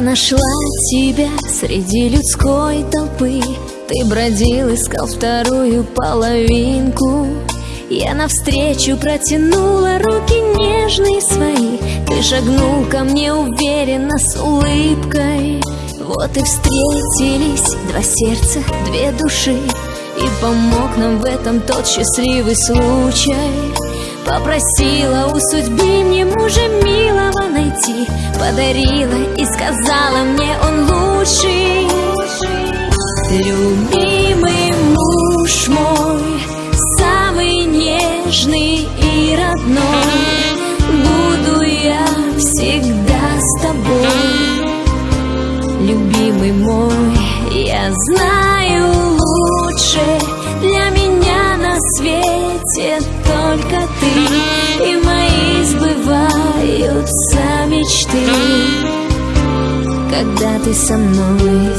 нашла тебя среди людской толпы. Ты бродил, искал вторую половинку. Я навстречу протянула руки нежные свои. Ты шагнул ко мне уверенно с улыбкой. Вот и встретились два сердца, две души. И помог нам в этом тот счастливый случай Попросила у судьбы мне мужа милого найти. Подарила и сказала мне он лучший Любимый муж мой Самый нежный и родной. Буду я всегда с тобой Любимый мой, я знаю лучше Для меня на свете только ты И мои сбываются мечты. Когда ты со мной?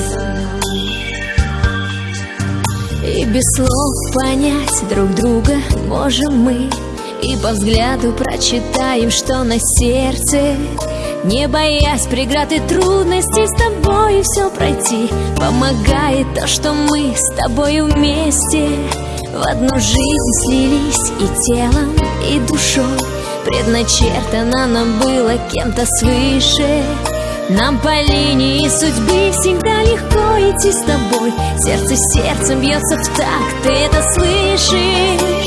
И без слов понять друг друга можем мы. И по взгляду прочитаем, что на сердце Не боясь преград и трудностей С тобой все пройти. Помогает то, что мы с тобой вместе. В одну жизнь слились и телом, и душой. Предначертано нам было кем-то свыше. Нам по линии судьбы всегда легко идти с тобой. Сердце сердцем бьется в такт, ты это слышишь?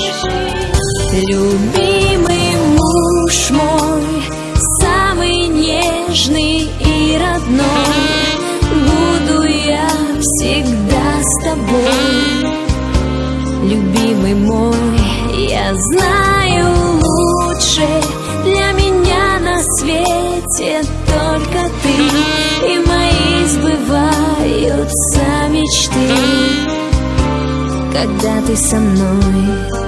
Любимый муж мой, и родной Буду я всегда с тобой. Любимый мой Я знаю лучше. Для меня на свете только ты. И мои сбываются мечты. Когда ты со мной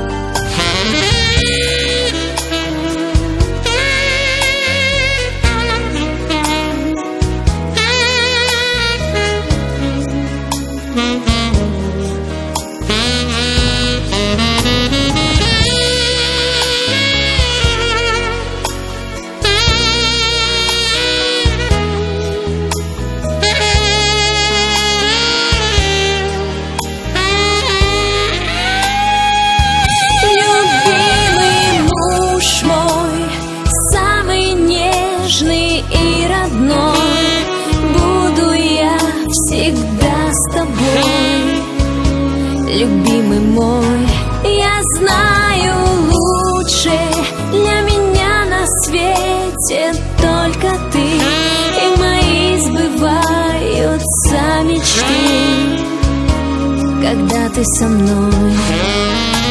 любимый мой. Я знаю лучше Для меня на свете только ты. И мои сбываются мечты Когда ты со мной